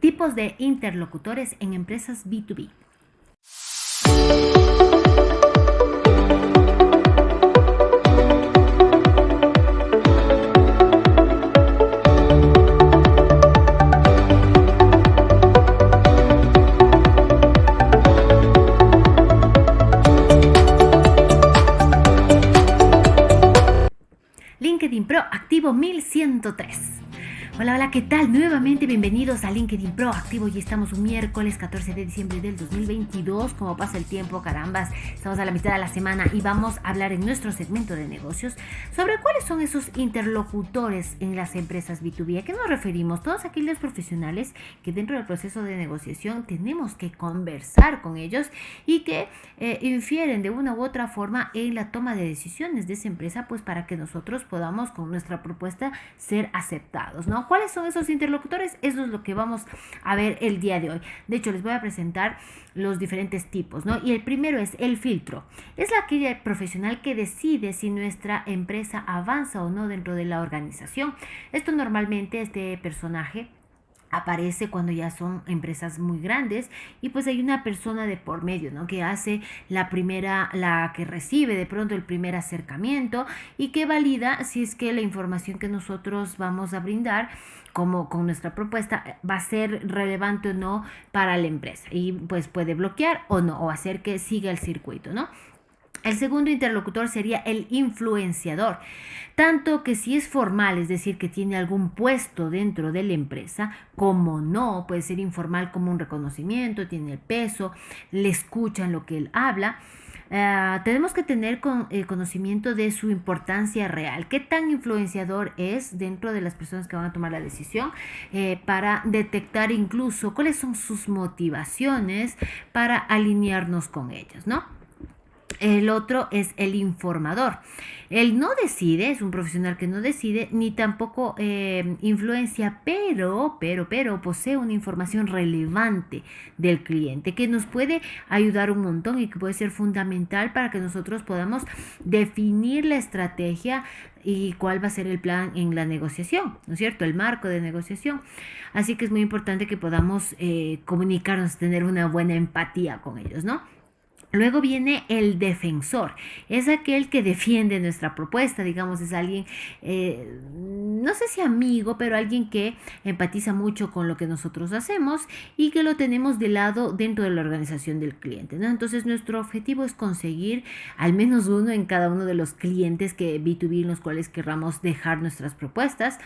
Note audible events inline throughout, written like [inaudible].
Tipos de interlocutores en empresas B2B. LinkedIn Pro activo 1103. Hola, hola, ¿qué tal? Nuevamente bienvenidos a LinkedIn Pro Activo y estamos un miércoles 14 de diciembre del 2022. Como pasa el tiempo, carambas, estamos a la mitad de la semana y vamos a hablar en nuestro segmento de negocios sobre cuáles son esos interlocutores en las empresas B2B. ¿A qué nos referimos? Todos aquellos profesionales que dentro del proceso de negociación tenemos que conversar con ellos y que eh, infieren de una u otra forma en la toma de decisiones de esa empresa, pues para que nosotros podamos con nuestra propuesta ser aceptados, ¿no? ¿Cuáles son esos interlocutores? Eso es lo que vamos a ver el día de hoy. De hecho, les voy a presentar los diferentes tipos, ¿no? Y el primero es el filtro. Es la aquella profesional que decide si nuestra empresa avanza o no dentro de la organización. Esto normalmente, este personaje aparece cuando ya son empresas muy grandes y pues hay una persona de por medio, ¿no? Que hace la primera, la que recibe de pronto el primer acercamiento y que valida si es que la información que nosotros vamos a brindar como con nuestra propuesta va a ser relevante o no para la empresa y pues puede bloquear o no o hacer que siga el circuito, ¿no? El segundo interlocutor sería el influenciador, tanto que si es formal, es decir, que tiene algún puesto dentro de la empresa, como no, puede ser informal como un reconocimiento, tiene el peso, le escuchan lo que él habla. Eh, tenemos que tener con, eh, conocimiento de su importancia real, qué tan influenciador es dentro de las personas que van a tomar la decisión eh, para detectar incluso cuáles son sus motivaciones para alinearnos con ellas, ¿no? El otro es el informador. Él no decide, es un profesional que no decide, ni tampoco eh, influencia, pero, pero, pero posee una información relevante del cliente que nos puede ayudar un montón y que puede ser fundamental para que nosotros podamos definir la estrategia y cuál va a ser el plan en la negociación, ¿no es cierto? El marco de negociación. Así que es muy importante que podamos eh, comunicarnos, tener una buena empatía con ellos, ¿no? Luego viene el defensor, es aquel que defiende nuestra propuesta, digamos, es alguien, eh, no sé si amigo, pero alguien que empatiza mucho con lo que nosotros hacemos y que lo tenemos de lado dentro de la organización del cliente. ¿no? Entonces nuestro objetivo es conseguir al menos uno en cada uno de los clientes que B2B en los cuales querramos dejar nuestras propuestas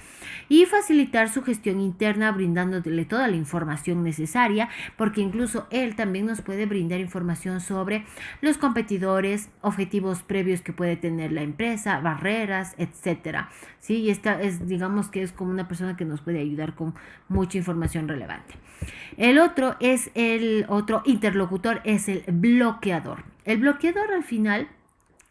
y facilitar su gestión interna brindándole toda la información necesaria, porque incluso él también nos puede brindar información sobre los competidores, objetivos previos que puede tener la empresa, barreras, etcétera. Sí, y esta es, digamos que es como una persona que nos puede ayudar con mucha información relevante. El otro es el otro interlocutor, es el bloqueador. El bloqueador al final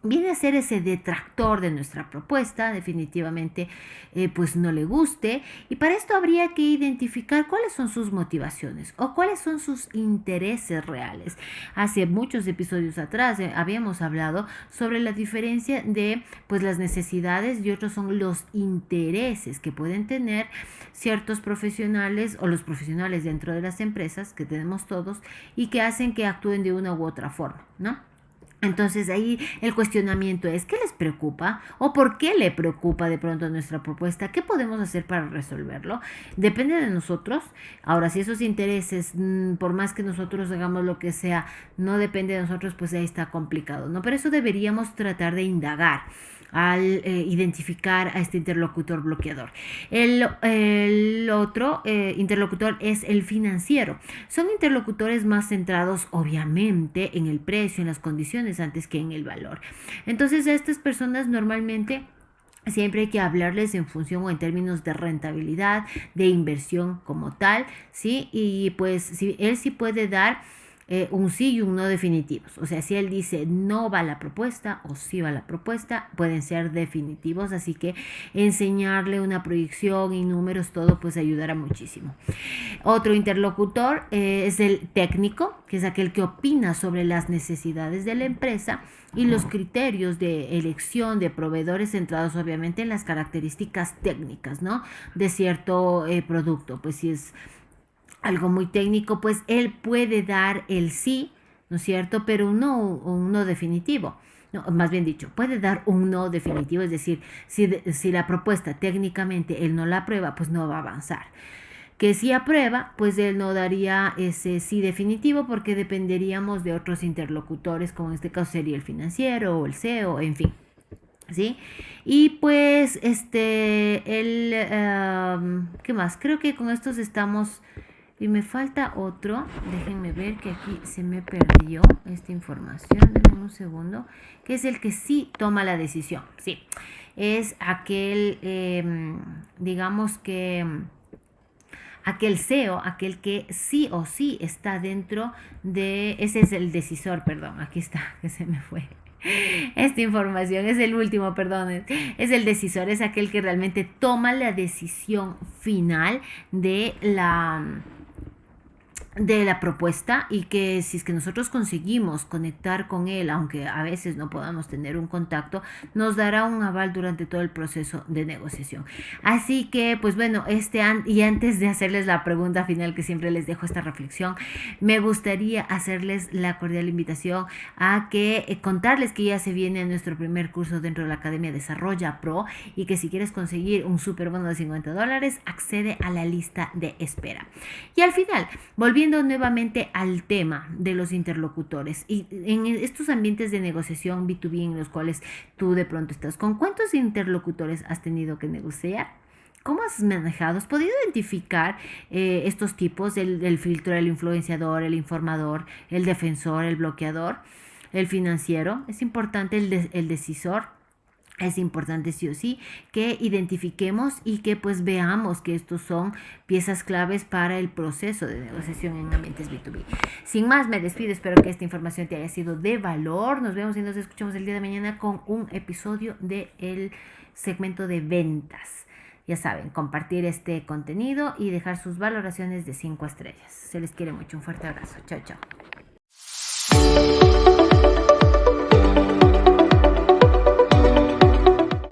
viene a ser ese detractor de nuestra propuesta, definitivamente eh, pues no le guste y para esto habría que identificar cuáles son sus motivaciones o cuáles son sus intereses reales. Hace muchos episodios atrás eh, habíamos hablado sobre la diferencia de pues las necesidades y otros son los intereses que pueden tener ciertos profesionales o los profesionales dentro de las empresas que tenemos todos y que hacen que actúen de una u otra forma, ¿no? Entonces ahí el cuestionamiento es, ¿qué les preocupa? ¿O por qué le preocupa de pronto nuestra propuesta? ¿Qué podemos hacer para resolverlo? Depende de nosotros. Ahora, si esos intereses, mm, por más que nosotros hagamos lo que sea, no depende de nosotros, pues ahí está complicado, ¿no? Pero eso deberíamos tratar de indagar al eh, identificar a este interlocutor bloqueador. El, otro eh, interlocutor es el financiero. Son interlocutores más centrados obviamente en el precio, en las condiciones antes que en el valor. Entonces a estas personas normalmente... Siempre hay que hablarles en función o en términos de rentabilidad, de inversión como tal, ¿sí? Y pues si él sí puede dar eh, un sí y un no definitivos. O sea, si él dice no va la propuesta o sí va la propuesta, pueden ser definitivos. Así que enseñarle una proyección y números, todo pues ayudará muchísimo. Otro interlocutor eh, es el técnico, que es aquel que opina sobre las necesidades de la empresa y los criterios de elección de proveedores centrados obviamente en las características técnicas, ¿no? De cierto eh, producto. Pues si es algo muy técnico, pues él puede dar el sí, ¿no es cierto? Pero no un no definitivo. Más bien dicho, puede dar un no definitivo, es decir, si, si la propuesta técnicamente él no la aprueba, pues no va a avanzar que si aprueba, pues él no daría ese sí definitivo porque dependeríamos de otros interlocutores, como en este caso sería el financiero o el CEO, en fin. ¿Sí? Y pues, este, el, ¿qué más? Creo que con estos estamos, y me falta otro, déjenme ver que aquí se me perdió esta información, denme un segundo, que es el que sí toma la decisión, sí, es aquel, em, digamos que aquel CEO, aquel que sí o sí está dentro de, ese es el decisor, perdón, aquí está, [laughs] que se me fue. Esta información es el último, perdón, es el decisor, es aquel que realmente toma la decisión final de la de la propuesta y que si es que nosotros conseguimos conectar con él, aunque a veces no podamos tener un contacto, nos dará un aval durante todo el proceso de negociación. Así que, pues bueno, este y antes de hacerles la pregunta final que siempre les dejo esta reflexión, me gustaría hacerles la cordial invitación a que eh, contarles que ya se viene nuestro primer curso dentro de la Academia Desarrolla Pro y que si quieres conseguir un super bono de 50 dólares, accede a la lista de espera. Y al final, volviendo nuevamente al tema de los interlocutores y en estos ambientes de negociación B2B en los cuales tú de pronto estás, ¿con cuántos interlocutores has tenido que negociar? ¿Cómo has manejado? ¿Has podido identificar eh, estos tipos, el, filtro, el influenciador, el informador, el defensor, el bloqueador, el financiero? Es importante el, el decisor es importante sí o sí que identifiquemos y que pues veamos que estos son piezas claves para el proceso de negociación en ambientes B2B. Sin más, me despido, espero que esta información te haya sido de valor. Nos vemos y nos escuchamos el día de mañana con un episodio del segmento de ventas. Ya saben, compartir este contenido y dejar sus valoraciones de 5 estrellas. Se les quiere mucho. Un fuerte abrazo. Chao, chao.